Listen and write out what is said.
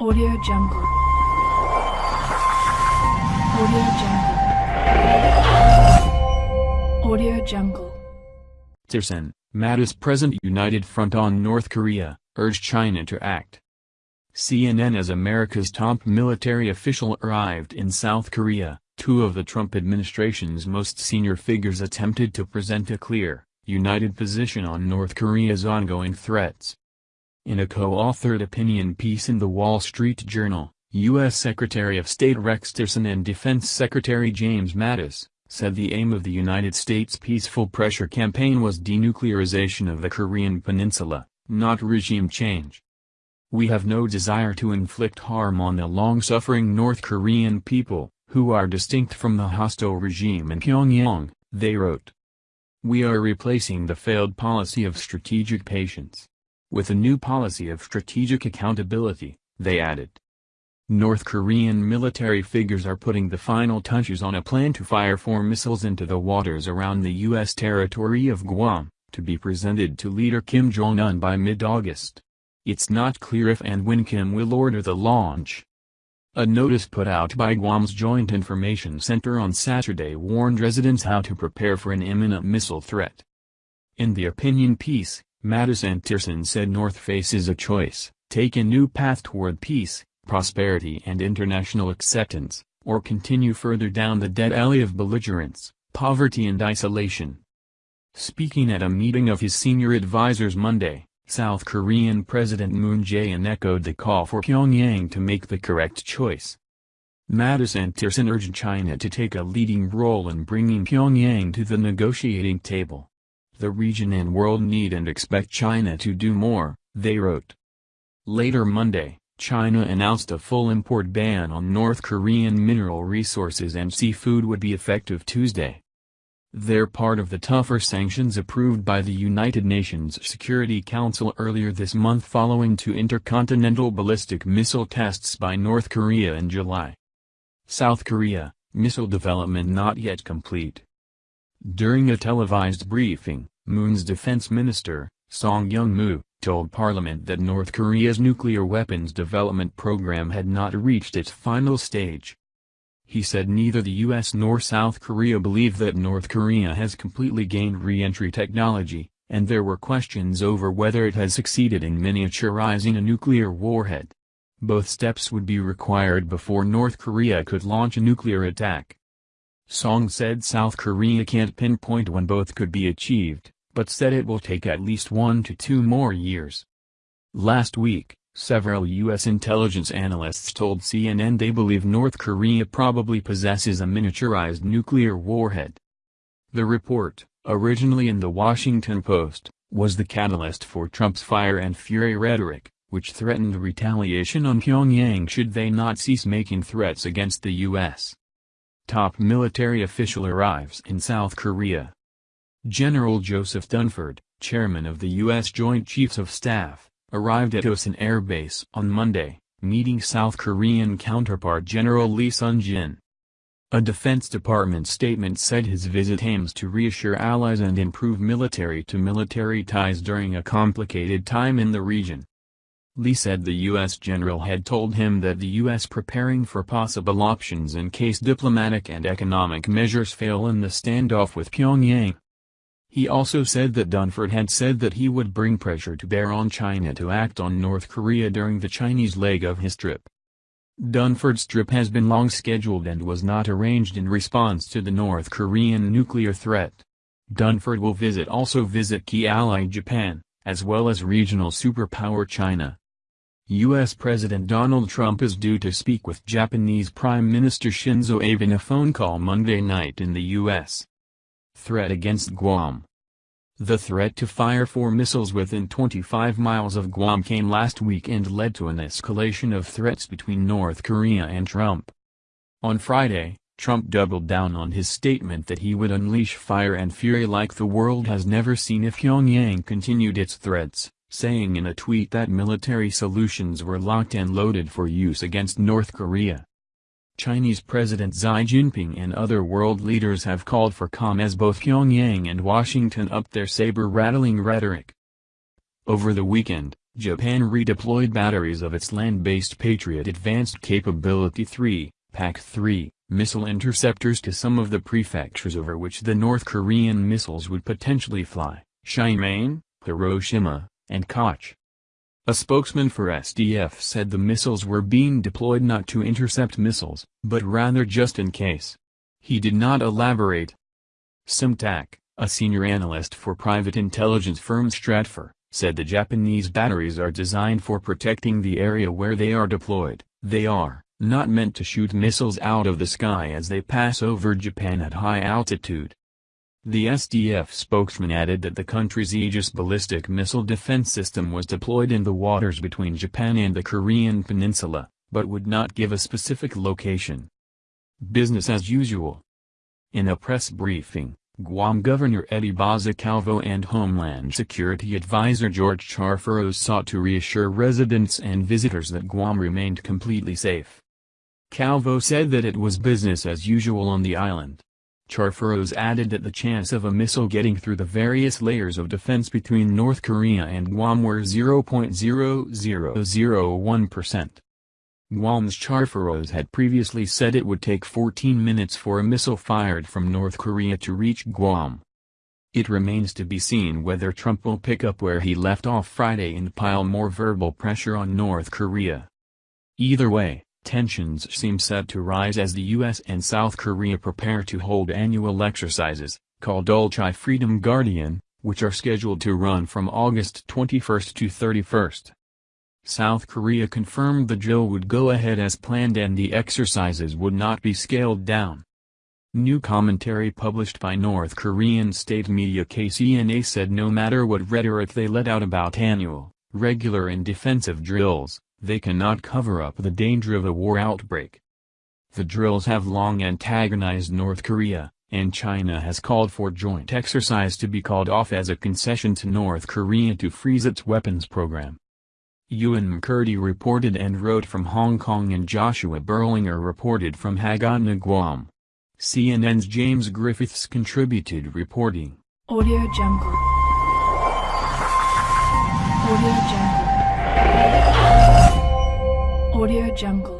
Audio Jungle. Audio Jungle. Audio Jungle. Tillerson, Mattis President United Front on North Korea, urged China to act. CNN as America's top military official arrived in South Korea, two of the Trump administration's most senior figures attempted to present a clear, united position on North Korea's ongoing threats. In a co-authored opinion piece in The Wall Street Journal, U.S. Secretary of State Rex Tillerson and Defense Secretary James Mattis, said the aim of the United States peaceful pressure campaign was denuclearization of the Korean peninsula, not regime change. We have no desire to inflict harm on the long-suffering North Korean people, who are distinct from the hostile regime in Pyongyang, they wrote. We are replacing the failed policy of strategic patience. With a new policy of strategic accountability, they added. North Korean military figures are putting the final touches on a plan to fire four missiles into the waters around the U.S. territory of Guam, to be presented to leader Kim Jong-un by mid-August. It's not clear if and when Kim will order the launch. A notice put out by Guam's Joint Information Center on Saturday warned residents how to prepare for an imminent missile threat. In the opinion piece, Mattis and Tillerson said North faces a choice, take a new path toward peace, prosperity and international acceptance, or continue further down the dead alley of belligerence, poverty and isolation. Speaking at a meeting of his senior advisers Monday, South Korean President Moon Jae-in echoed the call for Pyongyang to make the correct choice. Mattis and Tillerson urged China to take a leading role in bringing Pyongyang to the negotiating table. The region and world need and expect China to do more, they wrote. Later Monday, China announced a full import ban on North Korean mineral resources and seafood would be effective Tuesday. They're part of the tougher sanctions approved by the United Nations Security Council earlier this month following two intercontinental ballistic missile tests by North Korea in July. South Korea, missile development not yet complete. During a televised briefing, Moon's defense minister, Song Young-moo, told Parliament that North Korea's nuclear weapons development program had not reached its final stage. He said neither the U.S. nor South Korea believe that North Korea has completely gained re-entry technology, and there were questions over whether it has succeeded in miniaturizing a nuclear warhead. Both steps would be required before North Korea could launch a nuclear attack. Song said South Korea can't pinpoint when both could be achieved, but said it will take at least one to two more years. Last week, several U.S. intelligence analysts told CNN they believe North Korea probably possesses a miniaturized nuclear warhead. The report, originally in The Washington Post, was the catalyst for Trump's fire and fury rhetoric, which threatened retaliation on Pyongyang should they not cease making threats against the U.S. Top military official arrives in South Korea. General Joseph Dunford, chairman of the U.S. Joint Chiefs of Staff, arrived at Osan Air Base on Monday, meeting South Korean counterpart General Lee Sun-jin. A Defense Department statement said his visit aims to reassure allies and improve military-to-military -military ties during a complicated time in the region. Lee said the U.S. general had told him that the U.S. preparing for possible options in case diplomatic and economic measures fail in the standoff with Pyongyang. He also said that Dunford had said that he would bring pressure to bear on China to act on North Korea during the Chinese leg of his trip. Dunford's trip has been long scheduled and was not arranged in response to the North Korean nuclear threat. Dunford will visit also visit key ally Japan, as well as regional superpower China. U.S. President Donald Trump is due to speak with Japanese Prime Minister Shinzo Abe in a phone call Monday night in the U.S. Threat against Guam The threat to fire four missiles within 25 miles of Guam came last week and led to an escalation of threats between North Korea and Trump. On Friday, Trump doubled down on his statement that he would unleash fire and fury like the world has never seen if Pyongyang continued its threats, saying in a tweet that military solutions were locked and loaded for use against North Korea. Chinese President Xi Jinping and other world leaders have called for calm as both Pyongyang and Washington up their saber-rattling rhetoric. Over the weekend, Japan redeployed batteries of its land-based Patriot Advanced Capability 3, PAC-3, missile interceptors to some of the prefectures over which the North Korean missiles would potentially fly, Shimane, Hiroshima, and Kochi. A spokesman for SDF said the missiles were being deployed not to intercept missiles, but rather just in case. He did not elaborate. Sim Tack, a senior analyst for private intelligence firm Stratfor, said the Japanese batteries are designed for protecting the area where they are deployed, they are not meant to shoot missiles out of the sky as they pass over Japan at high altitude. The SDF spokesman added that the country's Aegis ballistic missile defense system was deployed in the waters between Japan and the Korean peninsula, but would not give a specific location. Business as usual. In a press briefing, Guam Governor Eddie Baza Calvo and Homeland Security Advisor George Charfauros sought to reassure residents and visitors that Guam remained completely safe. Calvo said that it was business as usual on the island. Charfauros added that the chance of a missile getting through the various layers of defense between North Korea and Guam were 0.0001%. Guam's Charfauros had previously said it would take 14 minutes for a missile fired from North Korea to reach Guam. It remains to be seen whether Trump will pick up where he left off Friday and pile more verbal pressure on North Korea. Either way, tensions seem set to rise as the U.S. and South Korea prepare to hold annual exercises, called Ulchi Freedom Guardian, which are scheduled to run from August 21 to 31. South Korea confirmed the drill would go ahead as planned and the exercises would not be scaled down. New commentary published by North Korean state media KCNA said no matter what rhetoric they let out about annual, regular and defensive drills, they cannot cover up the danger of a war outbreak. The drills have long antagonized North Korea, and China has called for joint exercise to be called off as a concession to North Korea to freeze its weapons program. Euan McKirdy reported and wrote from Hong Kong and Joshua Berlinger reported from Hagatna, Guam. CNN's James Griffiths contributed reporting. Audio Jungle. Audio Jungle. Audio Jungle.